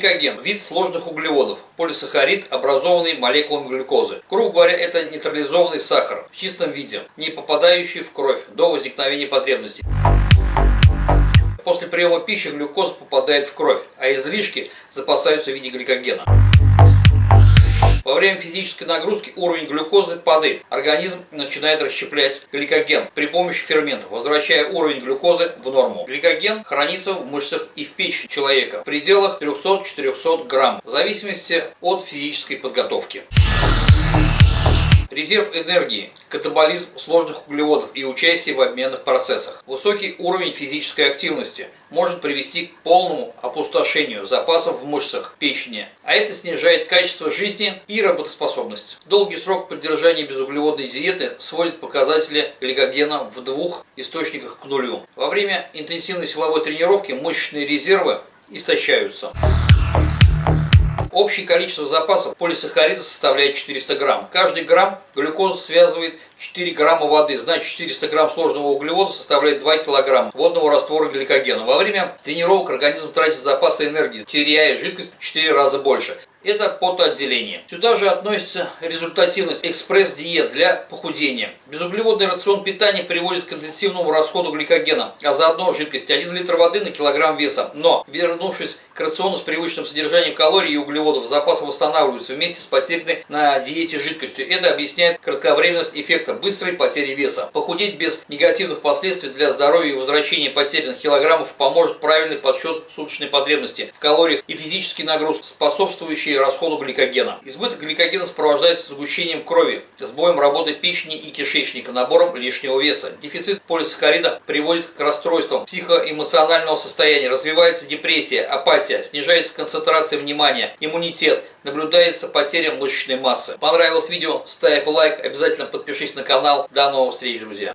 Гликоген – вид сложных углеводов, полисахарид, образованный молекулами глюкозы. Грубо говоря, это нейтрализованный сахар в чистом виде, не попадающий в кровь до возникновения потребностей. После приема пищи глюкоза попадает в кровь, а излишки запасаются в виде гликогена. Во время физической нагрузки уровень глюкозы падает. Организм начинает расщеплять гликоген при помощи ферментов, возвращая уровень глюкозы в норму. Гликоген хранится в мышцах и в печени человека в пределах 300-400 грамм, в зависимости от физической подготовки. Резерв энергии, катаболизм сложных углеводов и участие в обменных процессах. Высокий уровень физической активности может привести к полному опустошению запасов в мышцах печени, а это снижает качество жизни и работоспособность. Долгий срок поддержания безуглеводной диеты сводит показатели гликогена в двух источниках к нулю. Во время интенсивной силовой тренировки мышечные резервы истощаются. Общее количество запасов полисахарида составляет 400 грамм. Каждый грамм глюкозы связывает 4 грамма воды, значит 400 грамм сложного углевода составляет 2 килограмма водного раствора гликогена. Во время тренировок организм тратит запасы энергии, теряя жидкость в 4 раза больше. Это потоотделение. Сюда же относится результативность экспресс-диет для похудения. Безуглеводный рацион питания приводит к интенсивному расходу гликогена, а заодно жидкости 1 литр воды на килограмм веса. Но, вернувшись к рациону с привычным содержанием калорий и углеводов, запасы восстанавливаются вместе с потерянной на диете жидкостью. Это объясняет кратковременность эффекта быстрой потери веса. Похудеть без негативных последствий для здоровья и возвращения потерянных килограммов поможет правильный подсчет суточной потребности в калориях и физический нагруз, способствующий и расходу гликогена. Избыток гликогена сопровождается сгущением крови, сбоем работы печени и кишечника, набором лишнего веса. Дефицит полисахарида приводит к расстройствам психоэмоционального состояния, развивается депрессия, апатия, снижается концентрация внимания, иммунитет, наблюдается потеря мышечной массы. Понравилось видео? Ставь лайк, обязательно подпишись на канал. До новых встреч, друзья!